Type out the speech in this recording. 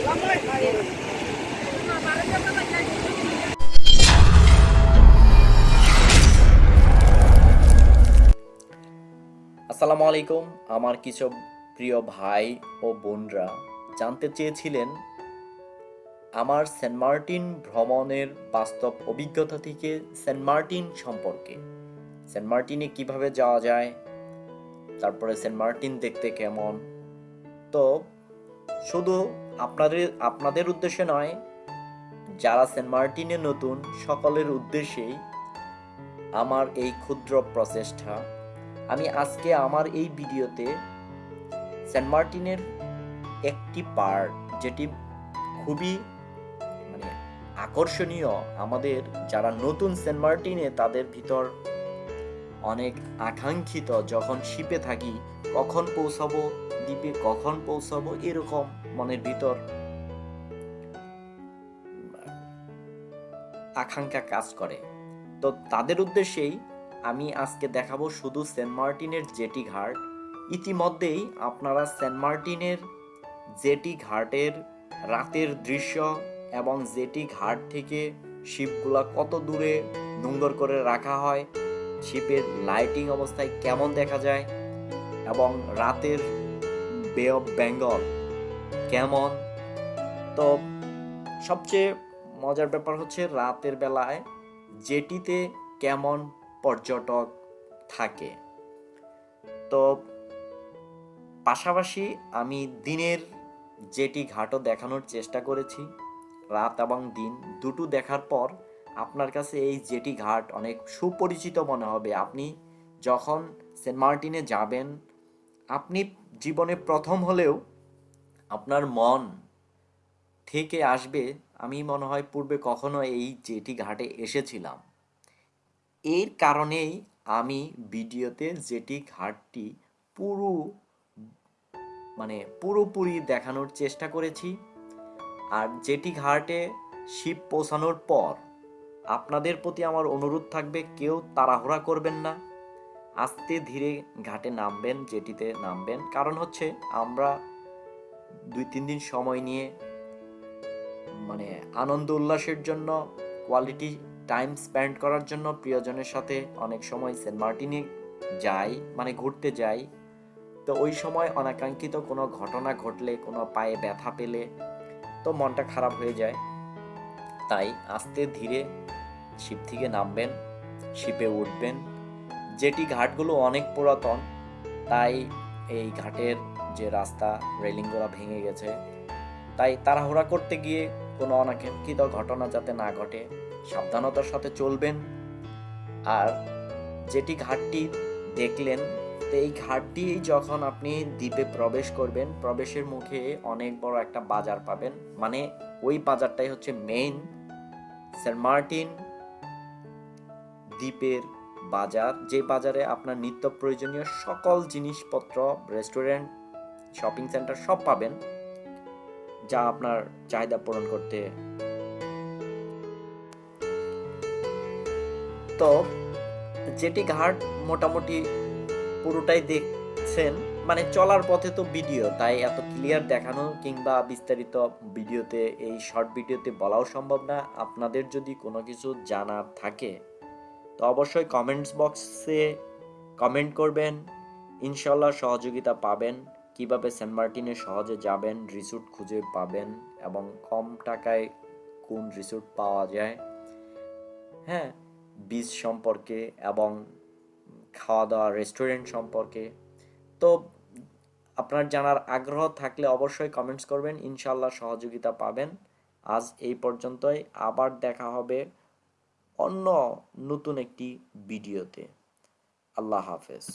আসসালামু আলাইকুম, আমার কিছু প্রিয় ভাই ও বোনরা জানতে চেয়েছিলেন আমার সেন্ট মার্টিন ভ্রমণের বাস্তব অভিজ্ঞতা থেকে সেন্ট মার্টিন সম্পর্কে। সেন্ট মার্টিনে কীভাবে যাওয়া যায়, তারপরে সেন্ট মার্টিন দেখতে কেমন? তো শুধু আপনাদের আপনাদের উদ্দেশ্যে নয়, যারা সেন্ট মার্টিনে নতুন, সকলের উদ্দেশ্যেই আমার এই ক্ষুদ্র প্রচেষ্টা। আমি আজকে আমার এই ভিডিওতে সেন্ট মার্টিনের একটি পার্ট, যেটি খুবই মানে আকর্ষণীয় আমাদের, যারা নতুন সেন্ট মার্টিনে তাদের ভিতর অনেক আকাঙ্ক্ষিত যখন শিপে থাকি কখন পৌঁছাবো, দ্বীপে কখন পৌঁছাবো, এরকম মনের ভিতর আকাঙ্ক্ষা কাজ করে। তো তাদের উদ্দেশ্যেই আমি আজকে দেখাবো শুধু সেন্ট মার্টিনের জেটি ঘাট। ইতিমধ্যেই আপনারা সেন্ট মার্টিনের জেটি ঘাটের রাতের দৃশ্য এবং জেটি ঘাট থেকে শিপগুলা কত দূরে নোংর করে রাখা হয়, শিপের লাইটিং অবস্থায় কেমন দেখা যায় এবং রাতের বে অফ বেঙ্গল কেমন? তো সবচেয়ে মজার ব্যাপার হচ্ছে রাতের বেলায় জেটিতে কেমন পর্যটক থাকে? তো পাশাপাশি আমি দিনের যেটি ঘাটও দেখানোর চেষ্টা করেছি। রাত এবং দিন দুটো দেখার পর আপনার কাছে এই জেটি ঘাট অনেক সুপরিচিত মনে হবে। আপনি যখন সেন্ট মার্টিনে যাবেন আপনি জীবনে প্রথম হলেও আপনার মন থেকে আসবে, আমি মনে হয় পূর্বে কখনো এই জেটি ঘাটে এসেছিলাম। এর কারণেই আমি ভিডিওতে জেটি ঘাটটি পুরো মানে পুরোপুরি দেখানোর চেষ্টা করেছি। আর জেটি ঘাটে শিব পৌঁছানোর পর আপনাদের প্রতি আমার অনুরোধ থাকবে, কেউ তাড়াহুড়া করবেন না। আস্তে ধীরে ঘাটে নামবেন যেটিতে নামবেন। কারণ হচ্ছে আমরা দুই, তিন দিন সময় নিয়ে মানে আনন্দ উল্লাসের জন্য কোয়ালিটি টাইম স্পেন্ড করার জন্য প্রিয়জনের সাথে অনেক সময় সেন্ট মার্টিনে যাই মানে ঘুরতে যাই। তো ওই সময় অনাকাঙ্ক্ষিত কোনো ঘটনা ঘটলে, কোনো পায়ে ব্যথা পেলে তো মনটা খারাপ হয়ে যায়। তাই আস্তে ধীরে শিপ থেকে নামবেন শিপে উঠবেন। যেটি ঘাটগুলো অনেক পুরাতন, তাই এই ঘাটের যে রাস্তা, রেলিংগুলো ভেঙে গেছে। তাই তাড়াহুড়া করতে গিয়ে কোনো অনাকাঙ্ক্ষিত ঘটনা যাতে না ঘটে, সাবধানতার সাথে চলবেন। আর যেটি ঘাটটি দেখলেন, তো এই ঘাটটি যখন আপনি দ্বীপে প্রবেশ করবেন, প্রবেশের মুখে অনেক বড় একটা বাজার পাবেন। মানে ওই বাজারটাই হচ্ছে মেইন সেন্ট মার্টিন দ্বীপের বাজার, যে বাজারে আপনার নিত্য প্রয়োজনীয় সকল জিনিসপত্র রেস্টুরেন্ট শপিং সেন্টার সব পাবেন, যা আপনার চাহিদা পূরণ করতে তো যেটি ঘাট মোটামুটি পুরোটাই দেখছেন মানে চলার পথে তো ভিডিও তাই এত ক্লিয়ার দেখানো কিংবা বিস্তারিত ভিডিওতে এই শর্ট ভিডিওতে বলাও সম্ভব না। আপনাদের যদি কোনো কিছু জানার থাকে তো অবশ্যই কমেন্টস বক্সে কমেন্ট করবেন। ইনশাল্লাহ সহযোগিতা পাবেন। কীভাবে সেন্ট মার্টিনে সহজে যাবেন রিসোর্ট খুঁজে পাবেন এবং কম টাকায় কোন রিসোর্ট পাওয়া যায়। হ্যাঁ বীজ সম্পর্কে এবং খাওয়া দাওয়া রেস্টুরেন্ট সম্পর্কে। তো আপনার জানার আগ্রহ থাকলে অবশ্যই কমেন্টস করবেন। ইনশাল্লাহ সহযোগিতা পাবেন। আজ এই পর্যন্তই। আবার দেখা হবে অন্য নতুন একটি ভিডিওতে। আল্লাহ হাফেজ।